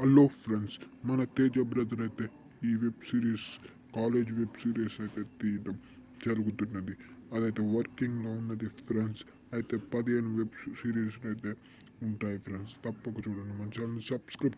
Hello friends మన Teja brother అయితే ఈ web series college web series అయితే తీయడం జరుగుతున్నది. అదైతే వర్కింగ్లో ఉన్నది ఫ్రెండ్స్ అయితే పదిహేను వెబ్ సిరీస్ అయితే ఉంటాయి ఫ్రెండ్స్ తప్పక చూడండి. మన ఛానల్ సబ్స్క్రైబ్